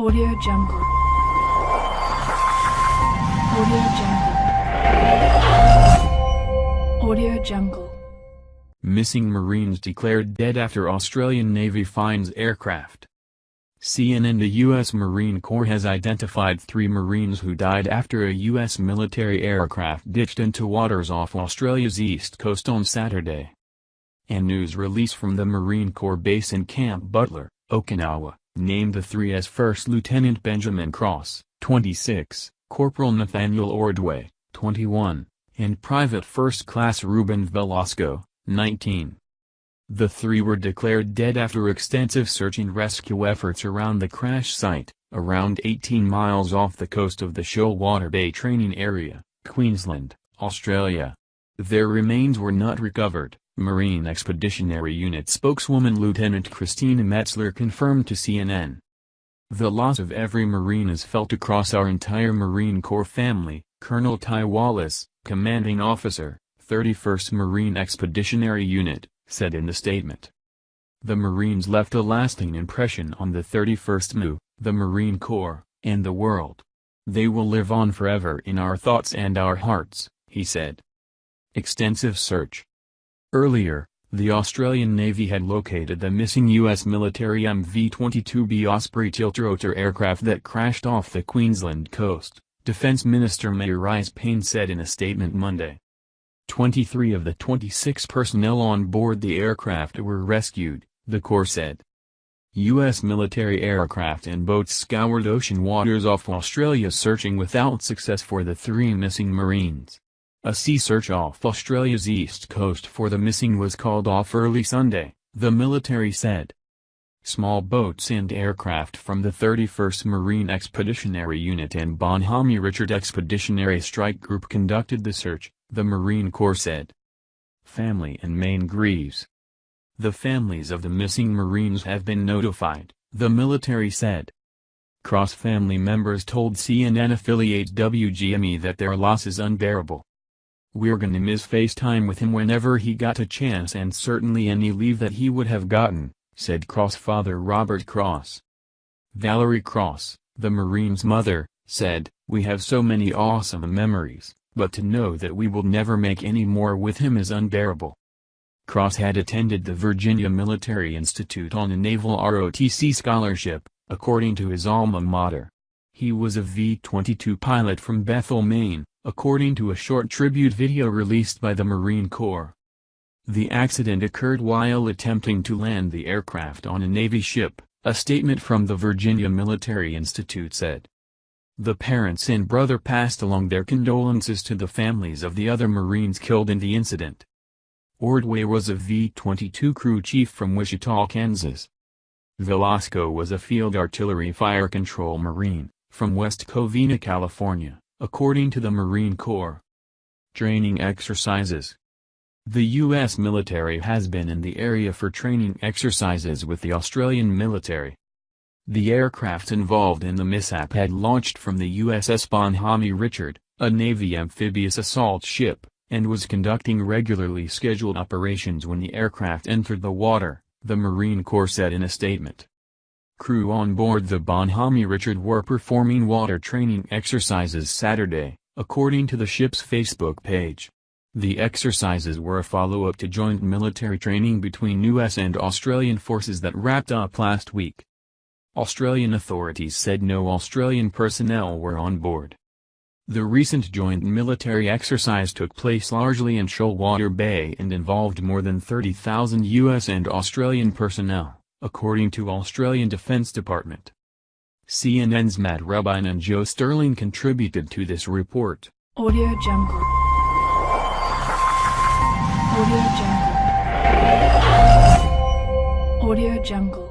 Audio Jungle. Audio Jungle. Audio Jungle. Missing Marines declared dead after Australian Navy finds aircraft. CNN The U.S. Marine Corps has identified three Marines who died after a U.S. military aircraft ditched into waters off Australia's east coast on Saturday. A news release from the Marine Corps base in Camp Butler, Okinawa, named the three as First Lieutenant Benjamin Cross, 26, Corporal Nathaniel Ordway, 21, and Private First Class Ruben Velazco, 19. The three were declared dead after extensive search and rescue efforts around the crash site, around 18 miles off the coast of the Shoalwater Bay Training Area, Queensland, Australia. Their remains were not recovered, Marine Expeditionary Unit spokeswoman Lieutenant Christina Metzler confirmed to CNN. The loss of every Marine is felt across our entire Marine Corps family, Colonel Tye Vallance, commanding officer, 31st Marine Expeditionary Unit, said in the statement. The Marines left a lasting impression on the 31st MEU, the Marine Corps, and the world. They will live on forever in our thoughts and our hearts, he said. Extensive search. Earlier, the Australian Navy had located the missing U.S. military MV-22B Osprey tiltrotor aircraft that crashed off the Queensland coast, Defence Minister Marise Payne said in a statement Monday. 23 of the 26 personnel on board the aircraft were rescued, the Corps said. U.S. military aircraft and boats scoured ocean waters off Australia searching without success for the three missing Marines. A sea search off Australia's east coast for the missing was called off early Sunday, the military said. Small boats and aircraft from the 31st Marine Expeditionary Unit and Bonhomme Richard Expeditionary Strike Group conducted the search, the Marine Corps said. Family and Maine grieves. The families of the missing Marines have been notified, the military said. Cross family members told CNN affiliate WGME that their loss is unbearable. We're gonna miss FaceTime with him whenever he got a chance and certainly any leave that he would have gotten, said Cross father Robert Cross. Valerie Cross, the Marine's mother, said, We have so many awesome memories but to know that we will never make any more with him is unbearable. Cross had attended the Virginia Military Institute on a Naval ROTC scholarship, according to his alma mater. He was a V-22 pilot from Bethel, Maine, according to a short tribute video released by the Marine Corps. The accident occurred while attempting to land the aircraft on a Navy ship, a statement from the Virginia Military Institute said. The parents and brother passed along their condolences to the families of the other Marines killed in the incident. Ordway was a V-22 crew chief from Wichita, Kansas. Velazco was a field artillery fire control Marine, from West Covina, California, according to the Marine Corps. Training exercises The U.S. military has been in the area for training exercises with the Australian military. The aircraft involved in the mishap had launched from the USS Bonhomme Richard, a Navy amphibious assault ship, and was conducting regularly scheduled operations when the aircraft entered the water, the Marine Corps said in a statement. Crew on board the Bonhomme Richard were performing water training exercises Saturday, according to the ship's Facebook page. The exercises were a follow-up to joint military training between U.S. and Australian forces that wrapped up last week. Australian authorities said no Australian personnel were on board. The recent joint military exercise took place largely in Shoalwater Bay and involved more than 30,000 U.S. and Australian personnel, according to Australian Defence Department. CNN's Matt Rubin and Joe Sterling contributed to this report. Audio Jungle. Audio Jungle. Audio Jungle.